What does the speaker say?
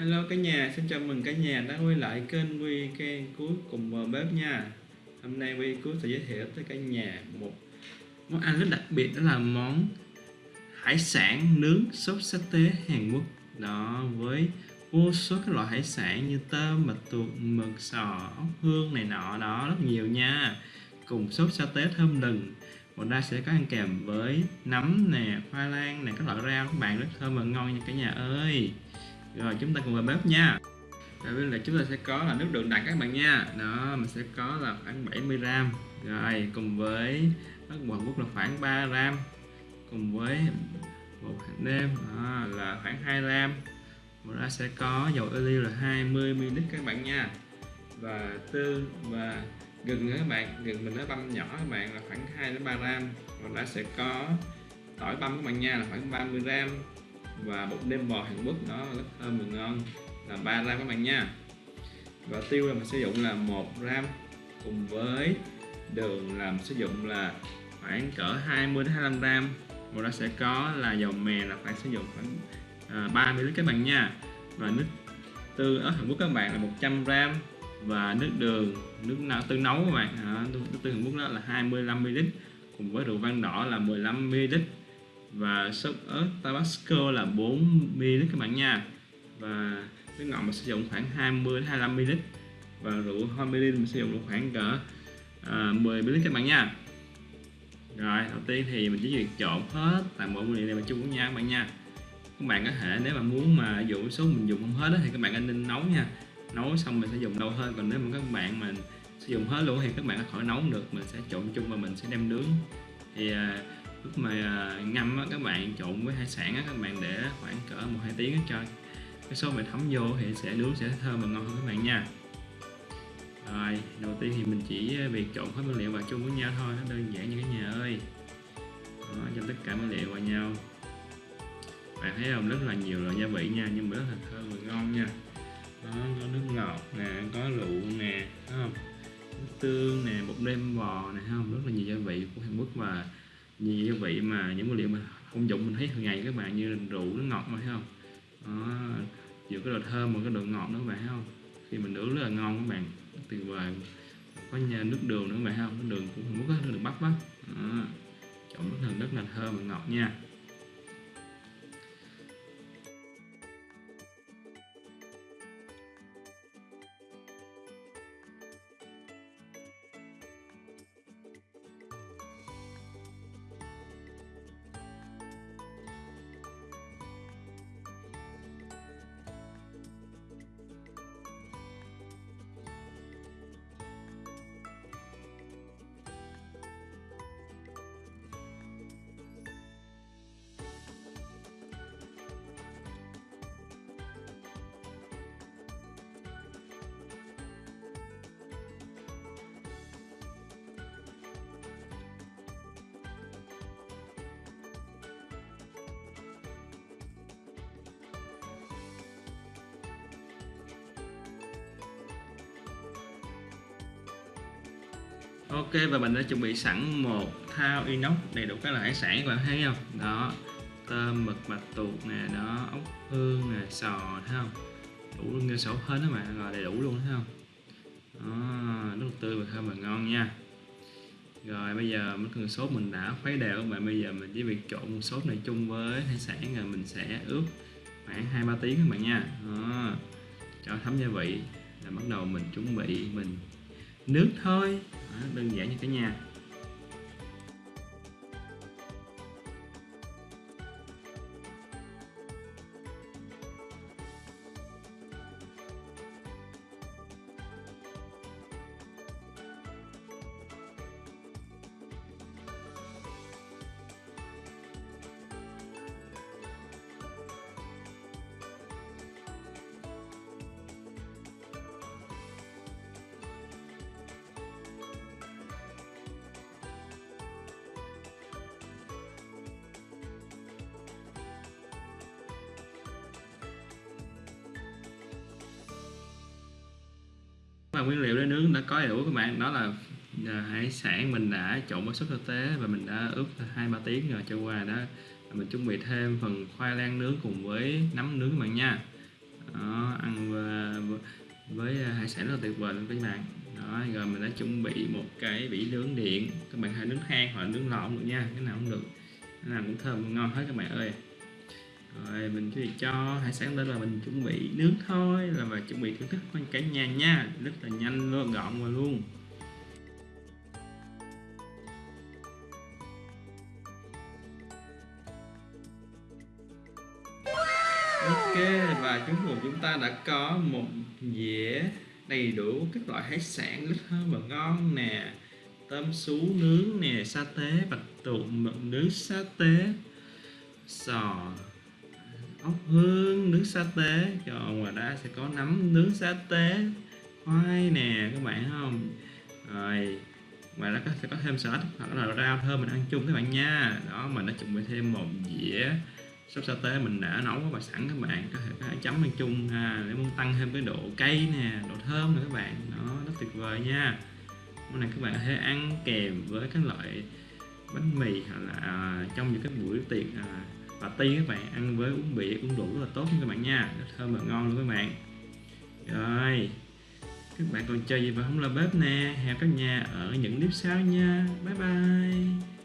Hello cả nhà, xin chào mừng cả nhà đã quay lại kênh Quy kênh cuối cùng vào bếp nha. Hôm nay Quy cuối sẽ giới thiệu tới cả nhà một món ăn rất đặc biệt đó là món hải sản nướng sốt sa tế Hàn Quốc. Đó với vô số các loại hải sản như tôm, mực tuộc, mực, sò, ốc hương này nọ đó rất nhiều nha. Cùng sốt sa tế thơm lừng một ra sẽ có ăn kèm với nấm nè, khoai lang nè, các loại rau. Các bạn rất thơm và ngon nha cả nhà ơi rồi chúng ta cùng vào bếp nha. Rồi bây giờ chúng ta sẽ có là nước đường đặc các bạn nha. Đó mình sẽ có là khoảng 70 gram. Rồi cùng với nước bột Quốc là khoảng 3 gram. Cùng với bột hạt nêm đó, là khoảng 2 gram. Và ra sẽ có dầu ô liu là 20 ml các bạn nha. Và tương và gừng các bạn. Gừng mình nó băm nhỏ các bạn là khoảng 2 đến 3 gram. Và ra sẽ có tỏi băm các bạn nha là khoảng 30 gram và bột nêm bò Hàn Quốc đó rất thơm và ngon. Là 3 gram các bạn nha. Và tiêu là mình sử dụng là 1 gram cùng với đường làm sử dụng là khoảng cỡ 20 đến 25 gram. Và nó sẽ có là dầu mè là phải sử dụng khoảng à, 30 lít các bạn nha. Và nước tương ở Hàn Quốc các bạn là 100 gram. Và nước đường nước nào tương nấu các bạn. À, nước tương Hàn Quốc đó là 25 ml. Cùng với rượu vang đỏ là 15 ml và sốt ớt Tabasco là 4ml các bạn nha. Và nước ngọt mình sử dụng khoảng 20 25 ml. Và rượu Homilin mình sử dụng khoảng cỡ à, 10 ml các bạn nha. Rồi đầu tiên thì mình chỉ việc trộn hết toàn bộ nguyên liệu này vào chung với nhau các bạn nha. Các bạn có thể nếu mà muốn mà dụ số mình dùng không hết đó, thì các bạn nên nấu nha. Nấu xong mình sẽ dùng lâu hơn còn nếu mà các bạn mà sử dụng hết luôn thì các bạn có khỏi nấu được. Mình sẽ trộn chung và mình sẽ đem nướng. Thì à, lúc mà à, ngâm á, các bạn trộn với hải sản á, các bạn để khoảng cỡ một hai tiếng cho cái sốt mình thấm vô thì sẽ nướng sẽ thơm và ngon hơn các bạn nha. Rồi đầu tiên thì mình chỉ việc trộn hết nguyên liệu vào chung với nhau thôi nó đơn giản như cái nhà ơi. Đó, cho tất cả nguyên liệu vào nhau. Bạn thấy không? Rất là nhiều loại gia vị nha nhưng mà rất là thơm và ngon nha. Đó, có nước ngọt nè có rượu nè thấy không? Nước tương nè bột nêm bò nè không? Rất là nhiều gia vị của Hàn Quốc và nhiều cái vị mà những nguyên liệu mà công dụng mình thấy hàng ngày các bạn như rượu nước ngọt mà thấy không? Đó, giữa cái độ thơm và cái độ ngọt nữa các bạn thấy không? Khi mình nướng rất là ngon các bạn tuyệt vời có nhà nước đường nữa các bạn thấy không? Nước đường cũng không có nước đường bắp á trộn rất là rất là thơm và ngọt nha. Ok, và mình đã chuẩn bị sẵn một thao inox đầy đủ các loại hải sản các bạn thấy không? Đó, tôm, mực bạch tuộc nè, đó, ốc, hương nè, sò, thấy không? Đủ nguyên sổ hết đó mà, rồi đầy đủ luôn, thấy không? Đó rất là tươi và thơm và ngon nha. Rồi, bây giờ mấy con sốt mình đã khuấy đều các bạn. Bây giờ mình chỉ việc trộn sốt này chung với hải sản rồi mình sẽ ướp khoảng hai ba tiếng các bạn nha. Đó. cho thấm gia vị. Là bắt đầu mình chuẩn bị mình nước thôi đơn giản như cả nhà và nguyên liệu để nướng đã có đầy đủ các bạn. Đó là à, hải sản mình đã trộn với sốt thực tế và mình đã ướp hai ba tiếng rồi cho qua đó. Mình chuẩn bị thêm phần khoai lang nướng cùng với nấm nướng các bạn nha. Đó, à, sản rất là tuyệt vời luôn các bạn. Đó rồi mình đã chuẩn bị một cái vỉ nướng điện. Các bạn hãy nướng than hoặc là nướng lò cũng được nha cái nào cũng được. Cái nào cũng thơm ngon hết các bạn ơi rồi, mình chỉ cho hải sản lên là mình chuẩn bị nướng thôi, là và chuẩn bị thưởng thức con cả nhà nha. Rất là nhanh luôn gọn và luôn. Ok, và cuối cùng chúng ta đã có một dĩa đầy đủ các loại hải sản rất thơm và ngon nè. Tôm sú nướng nè, sa tế, bạch tuộc mực nướng, sa tế, sò ốc hương nướng sa tế. Còn ngoài ra sẽ có nấm nướng sa tế. Khoai nè các bạn không? Rồi ngoài ra sẽ có thêm salad hoặc là rau thơm mình ăn chung các bạn nha. Đó mình đã chuẩn bị thêm một dĩa sốt sa tế mình đã nấu và sẵn các bạn. Có thể, có thể chấm ăn chung ha, để muốn tăng thêm cái độ cay nè độ thơm nè các bạn. Nó rất tuyệt vời nha. Món này các bạn có thể ăn kèm với các loại bánh mì hoặc là à, trong những cái buổi tiệc à, party các bạn. Ăn với uống bia cũng đủ rất là tốt các bạn nha. Rất thơm và ngon luôn các bạn. Rồi, các bạn còn chơi gì mà không là bếp nè? Hẹn các nhà ở những clip sau nha. Bye bye.